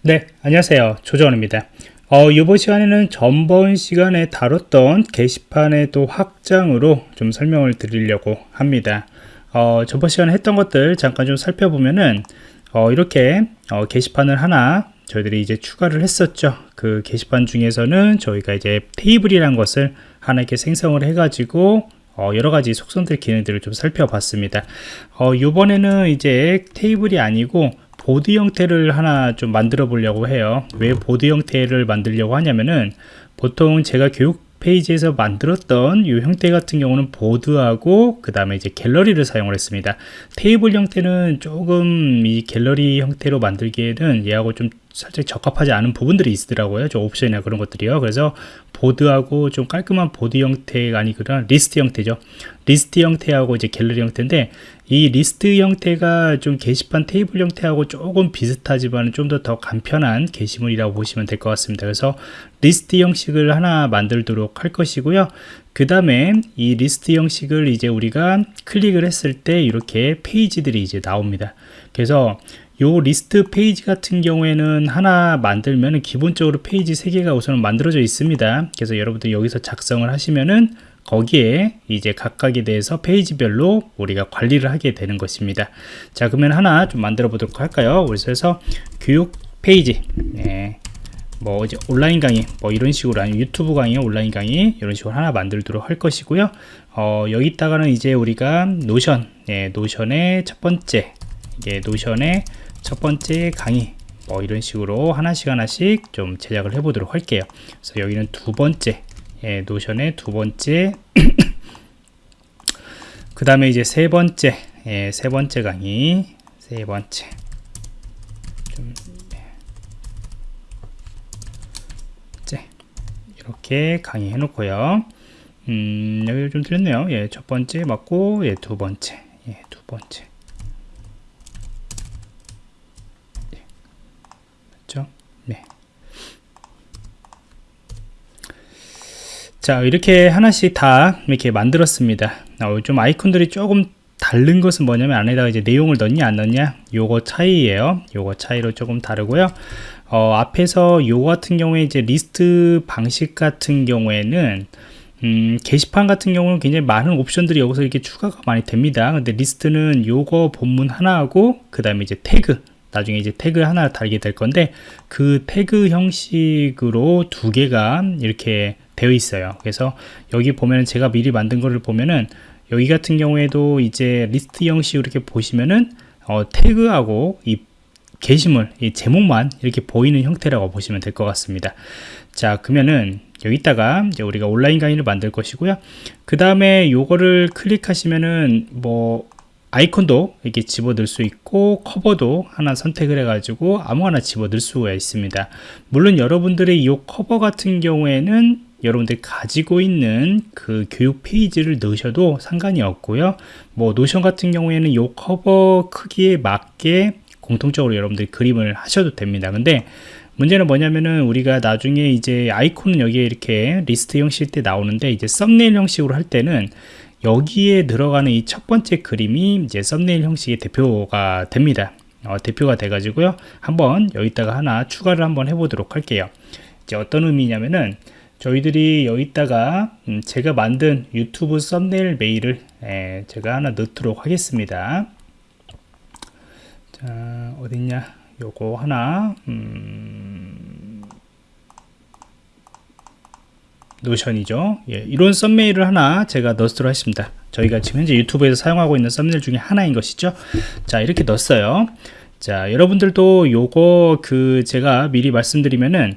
네, 안녕하세요. 조정원입니다. 어, 이번 시간에는 전번 시간에 다뤘던 게시판의 또 확장으로 좀 설명을 드리려고 합니다. 어, 전번 시간에 했던 것들 잠깐 좀 살펴보면은 어, 이렇게 어, 게시판을 하나 저희들이 이제 추가를 했었죠. 그 게시판 중에서는 저희가 이제 테이블이란 것을 하나 이렇게 생성을 해 가지고 어, 여러 가지 속성들 기능들을 좀 살펴봤습니다. 어, 이번에는 이제 테이블이 아니고 보드 형태를 하나 좀 만들어 보려고 해요. 왜 보드 형태를 만들려고 하냐면은 보통 제가 교육 페이지에서 만들었던 이 형태 같은 경우는 보드하고 그 다음에 이제 갤러리를 사용을 했습니다. 테이블 형태는 조금 이 갤러리 형태로 만들기에는 얘하고 좀 살짝 적합하지 않은 부분들이 있더라고요. 저 옵션이나 그런 것들이요. 그래서 보드하고 좀 깔끔한 보드 형태가 아니구나 리스트 형태죠. 리스트 형태하고 이제 갤러리 형태인데 이 리스트 형태가 좀 게시판 테이블 형태하고 조금 비슷하지만 좀 더 더 간편한 게시물이라고 보시면 될 것 같습니다. 그래서 리스트 형식을 하나 만들도록 할 것이고요. 그 다음에 이 리스트 형식을 이제 우리가 클릭을 했을 때 이렇게 페이지들이 이제 나옵니다. 그래서 요 리스트 페이지 같은 경우에는 하나 만들면 기본적으로 페이지 3개가 우선 만들어져 있습니다. 그래서 여러분들 여기서 작성을 하시면은 거기에 이제 각각에 대해서 페이지별로 우리가 관리를 하게 되는 것입니다. 자 그러면 하나 좀 만들어 보도록 할까요? 그래서 교육 페이지. 네. 뭐 이제 온라인 강의 뭐 이런 식으로 아니면 유튜브 강의 온라인 강의 이런 식으로 하나 만들도록 할 것이고요. 어, 여기다가는 이제 우리가 노션 예, 노션의 첫 번째 이게 노션의 첫 번째 강의 뭐 이런 식으로 하나씩 하나씩 좀 제작을 해 보도록 할게요. 그래서 여기는 두 번째 예, 노션의 두 번째. 그 다음에 이제 세 번째. 예, 세 번째 강의. 세 번째. 좀 네. 이렇게 강의 해 놓고요. 음, 여기 좀 틀렸네요. 예, 첫 번째 맞고 예, 두 번째. 예, 두 번째 자 이렇게 하나씩 다 이렇게 만들었습니다. 어, 좀 아이콘들이 조금 다른 것은 뭐냐면 안에다가 이제 내용을 넣냐 안 넣냐 요거 차이예요. 요거 차이로 조금 다르고요. 어, 앞에서 요 같은 경우에 이제 리스트 방식 같은 경우에는 음, 게시판 같은 경우는 굉장히 많은 옵션들이 여기서 이렇게 추가가 많이 됩니다. 근데 리스트는 요거 본문 하나하고 그 다음에 이제 태그 나중에 이제 태그 하나 달게 될 건데 그 태그 형식으로 두 개가 이렇게 되어 있어요. 그래서 여기 보면 제가 미리 만든 거를 보면은 여기 같은 경우에도 이제 리스트 형식으로 이렇게 보시면은 어, 태그하고 이 게시물 이 제목만 이렇게 보이는 형태라고 보시면 될 것 같습니다. 자 그러면은 여기다가 이제 우리가 온라인 강의를 만들 것이고요. 그 다음에 요거를 클릭하시면은 뭐 아이콘도 이렇게 집어넣을 수 있고 커버도 하나 선택을 해 가지고 아무거나 집어넣을 수가 있습니다. 물론 여러분들의 이 커버 같은 경우에는 여러분들이 가지고 있는 그 교육 페이지를 넣으셔도 상관이 없고요. 뭐 노션 같은 경우에는 이 커버 크기에 맞게 공통적으로 여러분들이 그림을 하셔도 됩니다. 근데 문제는 뭐냐면은 우리가 나중에 이제 아이콘은 여기에 이렇게 리스트 형식 때 나오는데 이제 썸네일 형식으로 할 때는 여기에 들어가는 이 첫 번째 그림이 이제 썸네일 형식의 대표가 됩니다. 어, 대표가 돼 가지고요. 한번 여기다가 하나 추가를 한번 해 보도록 할게요. 이제 어떤 의미냐면은 저희들이 여기다가 음, 제가 만든 유튜브 썸네일 메일을 에, 제가 하나 넣도록 하겠습니다. 자 어딨냐? 요거 하나 음, 노션이죠? 예, 이런 썸네일을 하나 제가 넣도록 하겠습니다. 저희가 지금 현재 유튜브에서 사용하고 있는 썸네일 중에 하나인 것이죠. 자 이렇게 넣었어요. 자 여러분들도 요거 그 제가 미리 말씀드리면은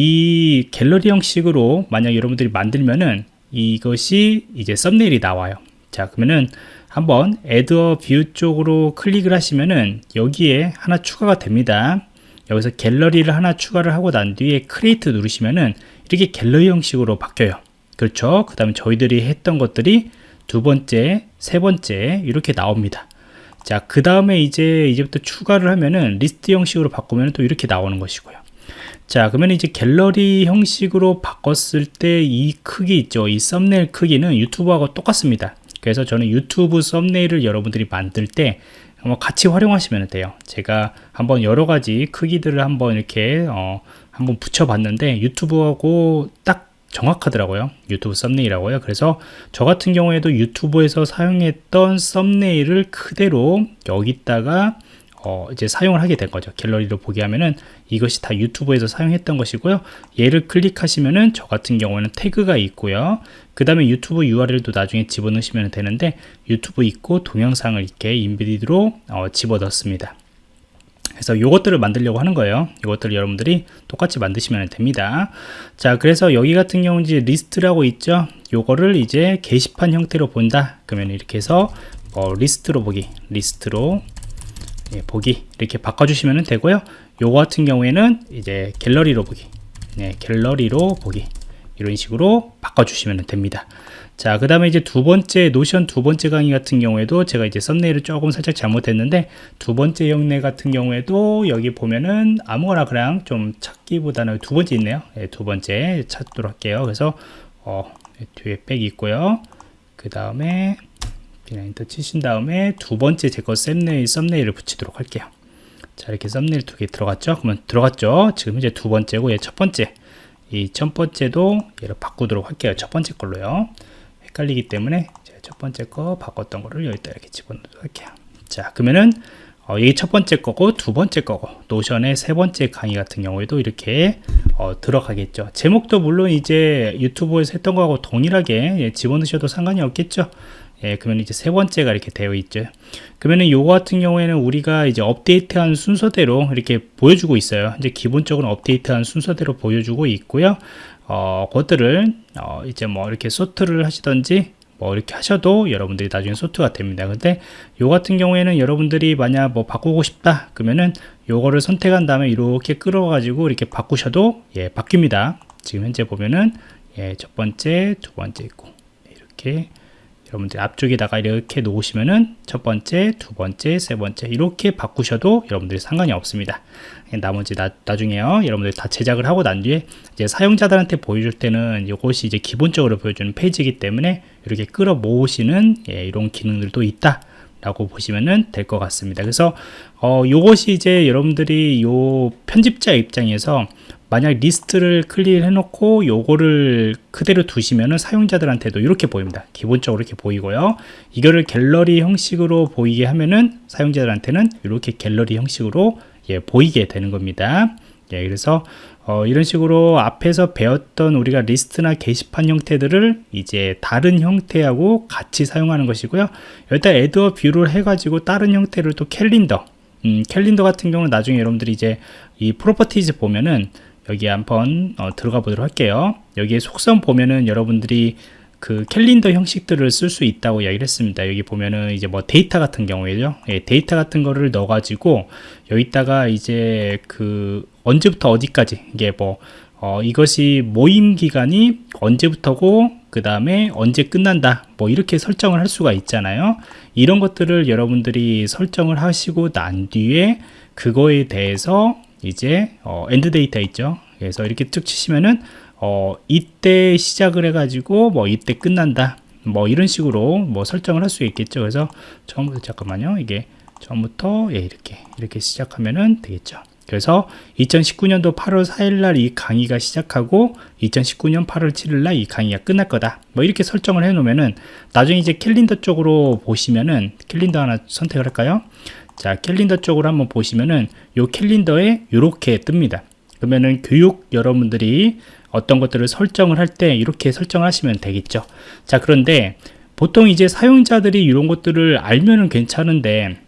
이 갤러리 형식으로 만약 여러분들이 만들면은 이것이 이제 썸네일이 나와요. 자 그러면은 한번 add a view 쪽으로 클릭을 하시면은 여기에 하나 추가가 됩니다. 여기서 갤러리를 하나 추가를 하고 난 뒤에 create 누르시면은 이렇게 갤러리 형식으로 바뀌어요. 그렇죠? 그 다음에 저희들이 했던 것들이 두 번째 세 번째 이렇게 나옵니다. 자 그 다음에 이제 이제부터 추가를 하면은 리스트 형식으로 바꾸면 또 이렇게 나오는 것이고요 자 그러면 이제 갤러리 형식으로 바꿨을 때 이 크기 있죠? 이 썸네일 크기는 유튜브하고 똑같습니다. 그래서 저는 유튜브 썸네일을 여러분들이 만들 때 뭐 같이 활용하시면 돼요. 제가 한번 여러 가지 크기들을 한번 이렇게 어, 한번 붙여봤는데 유튜브하고 딱 정확하더라고요. 유튜브 썸네일하고요. 그래서 저 같은 경우에도 유튜브에서 사용했던 썸네일을 그대로 여기다가 어, 이제 사용을 하게 된 거죠. 갤러리로 보게 하면은 이것이 다 유튜브에서 사용했던 것이고요. 얘를 클릭하시면은 저 같은 경우에는 태그가 있고요. 그 다음에 유튜브 URL도 나중에 집어넣으시면 되는데 유튜브 있고 동영상을 이렇게 인비디드로 어, 집어넣습니다. 그래서 이것들을 만들려고 하는 거예요. 이것들을 여러분들이 똑같이 만드시면 됩니다. 자 그래서 여기 같은 경우 이제 리스트라고 있죠. 요거를 이제 게시판 형태로 본다. 그러면 이렇게 해서 뭐 리스트로 보기. 리스트로 예, 보기 이렇게 바꿔주시면 되고요. 요거 같은 경우에는 이제 갤러리로 보기. 네, 갤러리로 보기. 이런 식으로 바꿔주시면 됩니다. 자 그 다음에 이제 두 번째 노션 두 번째 강의 같은 경우에도 제가 이제 썸네일을 조금 살짝 잘못했는데 두 번째 영내 같은 경우에도 여기 보면은 아무거나 그냥 좀 찾기보다는 두 번째 있네요. 네, 두 번째 찾도록 할게요. 그래서 어, 뒤에 백 있고요. 그 다음에 엔터 치신 다음에 두 번째 제거 썸네일, 썸네일을 붙이도록 할게요. 자 이렇게 썸네일 두 개 들어갔죠? 그러면 들어갔죠? 지금 이제 두 번째고 얘 첫 번째. 이 첫 번째도 얘를 바꾸도록 할게요. 첫 번째 걸로요. 헷갈리기 때문에 첫 번째 거 바꿨던 거를 여기다 이렇게 집어넣도록 할게요. 자 그러면은 어, 이게 첫 번째 거고 두 번째 거고 노션의 세 번째 강의 같은 경우에도 이렇게 어, 들어가겠죠. 제목도 물론 이제 유튜브에서 했던 거하고 동일하게 예, 집어넣으셔도 상관이 없겠죠 예, 그러면 이제 세 번째가 이렇게 되어 있죠. 그러면은 요거 같은 경우에는 우리가 이제 업데이트한 순서대로 이렇게 보여주고 있어요. 이제 기본적으로 업데이트한 순서대로 보여주고 있고요. 어, 그것들을 어, 이제 뭐 이렇게 소트를 하시던지 뭐 이렇게 하셔도 여러분들이 나중에 소트가 됩니다. 근데 요 같은 경우에는 여러분들이 만약 뭐 바꾸고 싶다 그러면은 요거를 선택한 다음에 이렇게 끌어 가지고 이렇게 바꾸셔도 예, 바뀝니다. 지금 현재 보면은 예, 첫 번째, 두 번째 있고 이렇게 여러분들 앞쪽에다가 이렇게 놓으시면은 첫 번째, 두 번째, 세 번째 이렇게 바꾸셔도 여러분들이 상관이 없습니다. 나머지 나, 나중에요. 여러분들 다 제작을 하고 난 뒤에 이제 사용자들한테 보여줄 때는 이것이 이제 기본적으로 보여주는 페이지이기 때문에 이렇게 끌어 모으시는 예, 이런 기능들도 있다. 라고 보시면 될 것 같습니다. 그래서 어, 요것이 이제 여러분들이 요 편집자 입장에서 만약 리스트를 클릭 해 놓고 요거를 그대로 두시면은 사용자들한테도 이렇게 보입니다. 기본적으로 이렇게 보이고요. 이거를 갤러리 형식으로 보이게 하면은 사용자들한테는 이렇게 갤러리 형식으로 예, 보이게 되는 겁니다. 예, 그래서 어, 이런 식으로 앞에서 배웠던 우리가 리스트나 게시판 형태들을 이제 다른 형태하고 같이 사용하는 것이고요. 여기다 add a view를 해가지고 다른 형태를 또 캘린더 음, 캘린더 같은 경우는 나중에 여러분들이 이제 이 properties 보면은 여기 한번 어, 들어가 보도록 할게요. 여기에 속성 보면은 여러분들이 그 캘린더 형식들을 쓸 수 있다고 이야기를 했습니다. 여기 보면은 이제 뭐 데이터 같은 경우에죠. 예, 데이터 같은 거를 넣어 가지고 여기다가 이제 그 언제부터 어디까지 이게 뭐 어, 이것이 모임 기간이 언제부터고 그 다음에 언제 끝난다 뭐 이렇게 설정을 할 수가 있잖아요. 이런 것들을 여러분들이 설정을 하시고 난 뒤에 그거에 대해서 이제 어, end date 있죠. 그래서 이렇게 쭉 치시면은 어, 이때 시작을 해 가지고 뭐 이때 끝난다. 뭐 이런 식으로 뭐 설정을 할 수 있겠죠. 그래서 처음부터 잠깐만요. 이게 처음부터 예, 이렇게 이렇게 시작하면은 되겠죠. 그래서 2019년도 8월 4일 날 이 강의가 시작하고 2019년 8월 7일 날 이 강의가 끝날 거다. 뭐 이렇게 설정을 해 놓으면은 나중에 이제 캘린더 쪽으로 보시면은 캘린더 하나 선택을 할까요? 자 캘린더 쪽으로 한번 보시면은 요 캘린더에 이렇게 뜹니다 그러면은 교육 여러분들이 어떤 것들을 설정을 할 때 이렇게 설정하시면 되겠죠. 자 그런데 보통 이제 사용자들이 이런 것들을 알면은 괜찮은데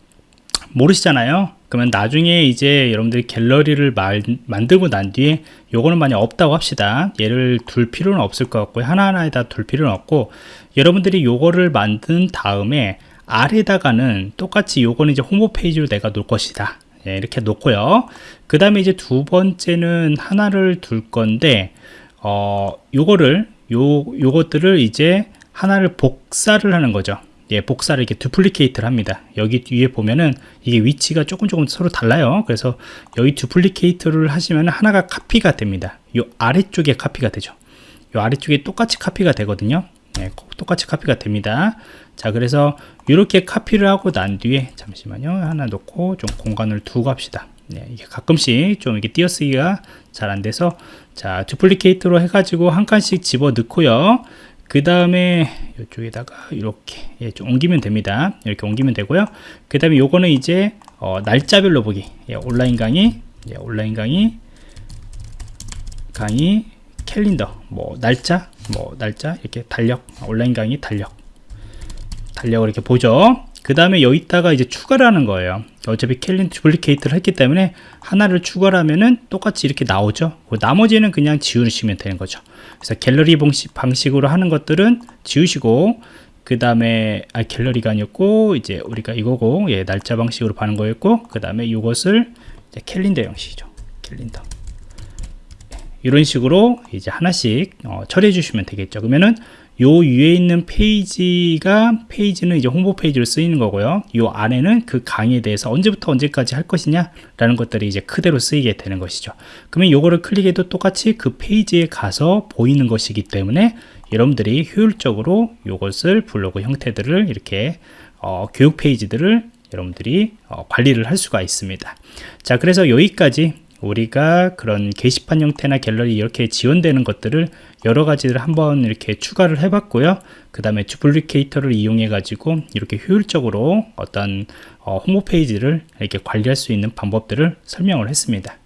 모르시잖아요. 그러면 나중에 이제 여러분들이 갤러리를 말, 만들고 난 뒤에 요거는 만약 없다고 합시다. 얘를 둘 필요는 없을 것 같고 하나하나에다 둘 필요는 없고 여러분들이 요거를 만든 다음에 아래다가는 똑같이 요거는 이제 홈페이지로 내가 놓을 것이다 예, 이렇게 놓고요. 그 다음에 이제 두 번째는 하나를 둘 건데 어 요거를 요 요것들을 이제 하나를 복사를 하는 거죠. 예, 복사를 이렇게 두플리케이트를 합니다. 여기 위에 보면은 이게 위치가 조금 조금 서로 달라요. 그래서 여기 두플리케이트를 하시면 하나가 카피가 됩니다. 요 아래쪽에 카피가 되죠. 요 아래쪽에 똑같이 카피가 되거든요. 예, 똑같이 카피가 됩니다 자 그래서 이렇게 카피를 하고 난 뒤에 잠시만요. 하나 놓고 좀 공간을 두고 합시다. 네, 이게 가끔씩 좀 이게 띄어쓰기가 잘 안 돼서 자 두플리케이트로 해가지고 한 칸씩 집어 넣고요. 그 다음에 이쪽에다가 이렇게 예, 좀 옮기면 됩니다. 이렇게 옮기면 되고요. 그 다음에 요거는 이제 어, 날짜별로 보기. 예, 온라인 강의 예, 온라인 강의 강의 캘린더 뭐 날짜 뭐 날짜 이렇게 달력 온라인 강의 달력 달력을 이렇게 보죠. 그 다음에 여기다가 이제 추가를 하는 거예요. 어차피 캘린 두플리케이트를 했기 때문에 하나를 추가를 하면은 똑같이 이렇게 나오죠. 그 나머지는 그냥 지우시면 되는 거죠. 그래서 갤러리 방식, 방식으로 하는 것들은 지우시고 그 다음에 아 갤러리가 아니었고 이제 우리가 이거고 예 날짜 방식으로 파는 거였고 그 다음에 이것을 이제 캘린더 형식이죠. 캘린더. 이런 식으로 이제 하나씩 어, 처리해 주시면 되겠죠. 그러면은 요 위에 있는 페이지가 페이지는 이제 홍보 페이지로 쓰이는 거고요. 요 안에는 그 강의에 대해서 언제부터 언제까지 할 것이냐 라는 것들이 이제 그대로 쓰이게 되는 것이죠. 그러면 요거를 클릭해도 똑같이 그 페이지에 가서 보이는 것이기 때문에 여러분들이 효율적으로 요것을 블로그 형태들을 이렇게 어, 교육 페이지들을 여러분들이 어, 관리를 할 수가 있습니다. 자 그래서 여기까지 우리가 그런 게시판 형태나 갤러리 이렇게 지원되는 것들을 여러 가지를 한번 이렇게 추가를 해 봤고요. 그 다음에 주플리케이터를 이용해 가지고 이렇게 효율적으로 어떤 어, 홈페이지를 이렇게 관리할 수 있는 방법들을 설명을 했습니다